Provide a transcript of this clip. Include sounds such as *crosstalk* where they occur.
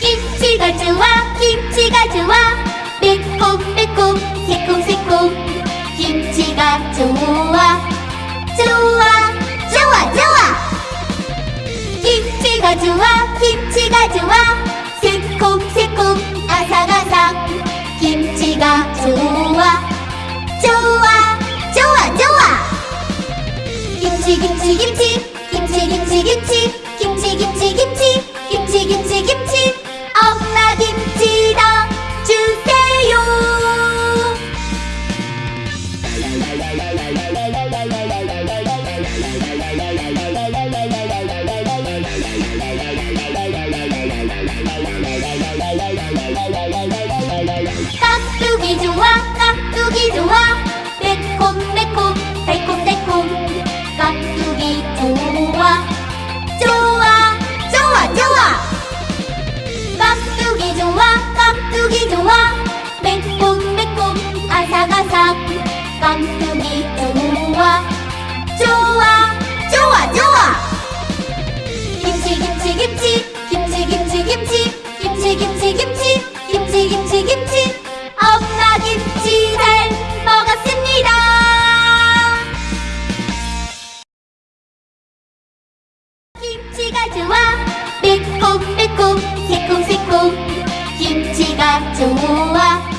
김치가 좋아 김치가 좋아. 매콤 매콤 새콤 새콤. 김치가 좋아. 좋아 좋아 좋아. 김치가 좋아 김치가 좋아 김치 김치 김치. 김치 김치 김치. 김치 김치 김치. 김치 김치 김치. 엄마 김치당 주세요 *laughs* 깍두기 좋아 매콤매콤 아삭아삭 깍두기 좋아 좋아 좋아 좋아! 김치 김치 김치! 날씨가 좋아.